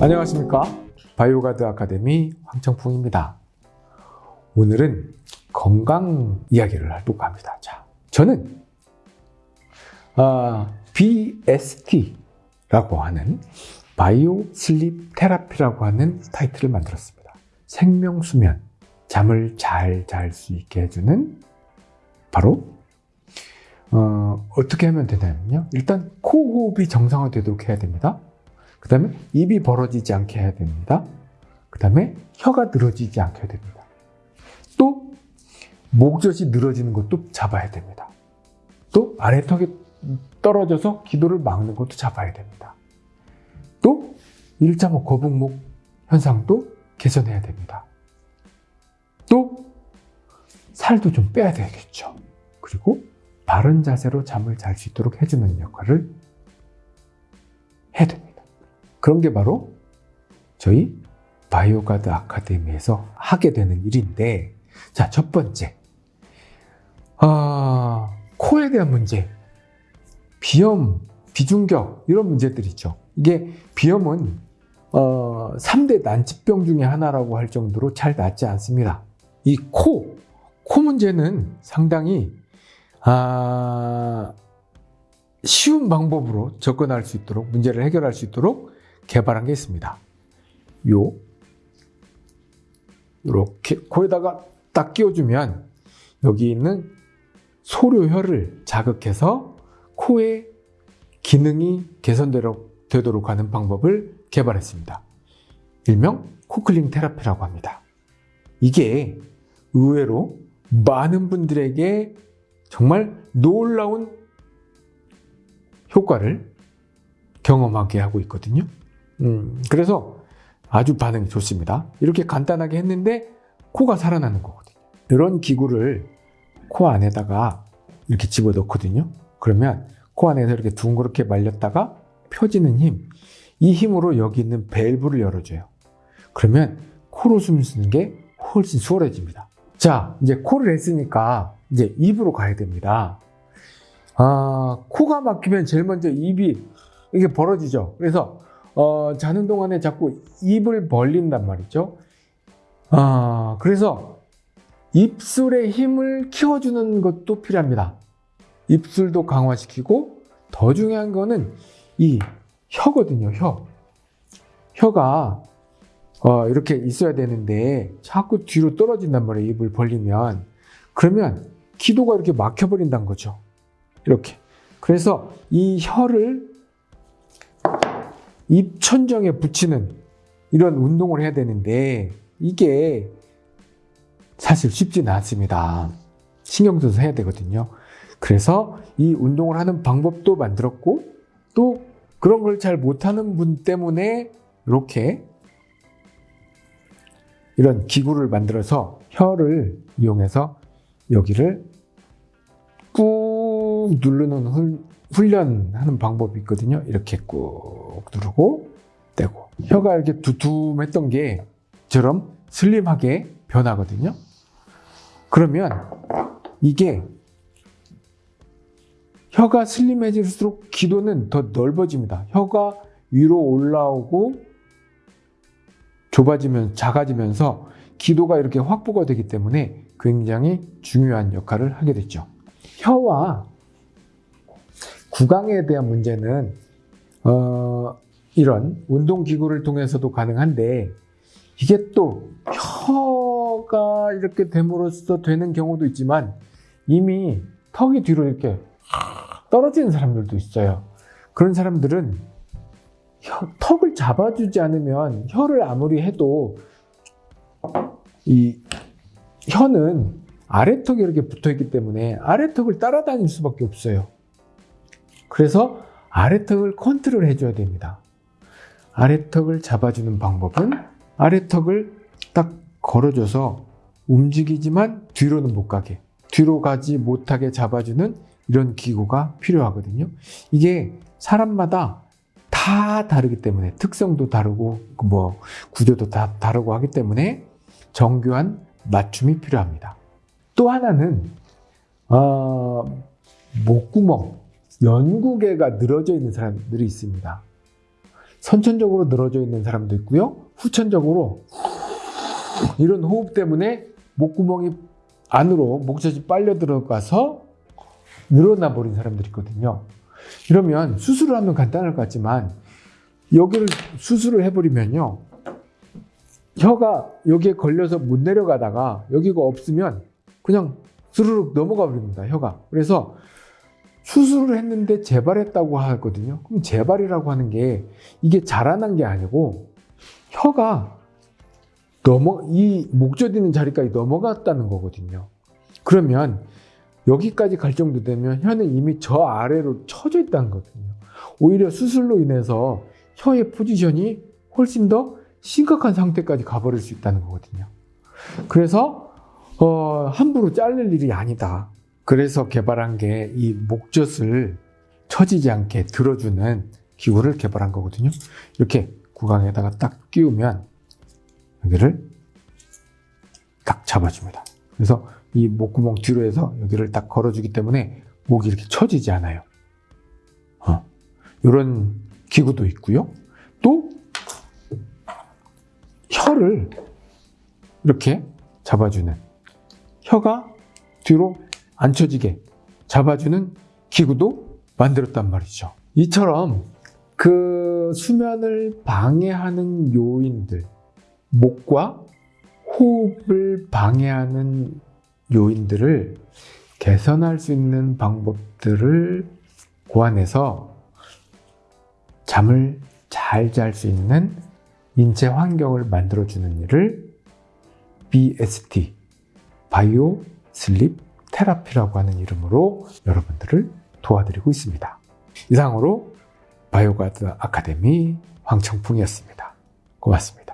안녕하십니까? 바이오가드 아카데미 황청풍입니다. 오늘은 건강 이야기를 하려고 합니다. 자, 저는 아, BST라고 하는 Bio Sleep Therapy라고 하는 타이틀을 만들었습니다. 생명수면 잠을 잘 잘 수 있게 해주는 바로 어, 어떻게 하면 되냐면요. 일단 코호흡이 정상화되도록 해야 됩니다 그 다음에 입이 벌어지지 않게 해야 됩니다. 그 다음에 혀가 늘어지지 않게 해야 됩니다. 또 목젖이 늘어지는 것도 잡아야 됩니다. 또 아래턱이 떨어져서 기도를 막는 것도 잡아야 됩니다. 또1.5 거북목 현상도 개선해야 됩니다. 또 살도 좀 빼야 되겠죠. 그리고 바른 자세로 잠을 잘 수 있도록 해주는 역할을. 그런 게 바로 저희 바이오가드 아카데미에서 하게 되는 일인데 자, 첫 번째. 아, 코에 대한 문제. 비염, 비중격 이런 문제들이 있죠. 이게 비염은 어, 3대 난치병 중에 하나라고 할 정도로 잘 낫지 않습니다. 이 코, 코 문제는 상당히 아, 쉬운 방법으로 접근할 수 있도록 문제를 해결할 수 있도록 개발한 게 있습니다. 요 이렇게 코에다가 딱 끼워주면 여기 있는 소료혈을 자극해서 코의 기능이 개선되도록 하는 방법을 개발했습니다. 일명 코클링 테라피라고 합니다. 이게 의외로 많은 분들에게 정말 놀라운 효과를 경험하게 하고 있거든요. 음, 그래서 아주 반응이 좋습니다. 이렇게 간단하게 했는데 코가 살아나는 거거든요. 이런 기구를 코 안에다가 이렇게 집어넣거든요. 그러면 코 안에서 이렇게 둥그렇게 말렸다가 펴지는 힘, 이 힘으로 여기 있는 밸브를 열어줘요. 그러면 코로 숨 쉬는 게 훨씬 수월해집니다. 자, 이제 코를 했으니까 이제 입으로 가야 됩니다. 아, 코가 막히면 제일 먼저 입이 이게 벌어지죠. 그래서 어, 자는 동안에 자꾸 입을 벌린단 말이죠. 아, 그래서 입술의 힘을 키워주는 것도 필요합니다. 입술도 강화시키고 더 중요한 거는 이 혀거든요. 혀. 혀가 어, 이렇게 있어야 되는데 자꾸 뒤로 떨어진단 말이에요. 입을 벌리면. 그러면 기도가 이렇게 막혀버린다는 거죠. 이렇게. 그래서 이 혀를 입천정에 붙이는 이런 운동을 해야 되는데 이게 사실 쉽지는 않습니다. 신경 써서 해야 되거든요. 그래서 이 운동을 하는 방법도 만들었고 또 그런 걸 잘 못하는 분 때문에 이렇게 이런 기구를 만들어서 혀를 이용해서 여기를 꾹 누르는 훈련하는 방법이 있거든요. 이렇게 꾹 누르고 떼고 혀가 이렇게 두툼했던 게처럼 슬림하게 변하거든요. 그러면 이게 혀가 슬림해질수록 기도는 더 넓어집니다. 혀가 위로 올라오고 좁아지면 작아지면서 기도가 이렇게 확보가 되기 때문에 굉장히 중요한 역할을 하게 됐죠. 혀와 구강에 대한 문제는 어, 이런 운동기구를 통해서도 가능한데 이게 또 혀가 이렇게 됨으로써 되는 경우도 있지만 이미 턱이 뒤로 이렇게 떨어지는 사람들도 있어요. 그런 사람들은 혀, 턱을 잡아주지 않으면 혀를 아무리 해도 이 혀는 아래턱이 이렇게 붙어 있기 때문에 아래턱을 따라다닐 수밖에 없어요. 그래서 아래턱을 컨트롤 해줘야 됩니다. 아래턱을 잡아주는 방법은 아래턱을 딱 걸어줘서 움직이지만 뒤로는 못 가게 뒤로 가지 못하게 잡아주는 이런 기구가 필요하거든요. 이게 사람마다 다 다르기 때문에 특성도 다르고 뭐 구조도 다 다르고 하기 때문에 정교한 맞춤이 필요합니다. 또 하나는 어, 목구멍 연구개가 늘어져 있는 사람들이 있습니다. 선천적으로 늘어져 있는 사람도 있고요. 후천적으로 이런 호흡 때문에 목구멍이 안으로 목젖이 빨려 들어가서 늘어나 버린 사람들이 있거든요. 이러면 수술을 하면 간단할 것 같지만 여기를 수술을 해버리면요. 혀가 여기에 걸려서 못 내려가다가 여기가 없으면 그냥 스르륵 넘어가 버립니다. 혀가. 그래서 수술을 했는데 재발했다고 하거든요. 그럼 재발이라고 하는 게 이게 자라난 게 아니고 혀가 넘어 이 목젖 있는 자리까지 넘어갔다는 거거든요. 그러면 여기까지 갈 정도 되면 혀는 이미 저 아래로 처져 있다는 거거든요. 오히려 수술로 인해서 혀의 포지션이 훨씬 더 심각한 상태까지 가버릴 수 있다는 거거든요. 그래서 어, 함부로 자를 일이 아니다. 그래서 개발한 게 이 목젖을 처지지 않게 들어주는 기구를 개발한 거거든요. 이렇게 구강에다가 딱 끼우면 여기를 딱 잡아줍니다. 그래서 이 목구멍 뒤로 해서 여기를 딱 걸어주기 때문에 목이 이렇게 처지지 않아요. 어, 이런 기구도 있고요. 또 혀를 이렇게 잡아주는 혀가 뒤로 안 처지게 잡아주는 기구도 만들었단 말이죠. 이처럼 그 수면을 방해하는 요인들, 목과 호흡을 방해하는 요인들을 개선할 수 있는 방법들을 고안해서 잠을 잘 잘 수 있는 인체 환경을 만들어주는 일을 BST, Bio Sleep Therapy라고 하는 이름으로 여러분들을 도와드리고 있습니다. 이상으로 바이오가드 아카데미 황청풍이었습니다. 고맙습니다.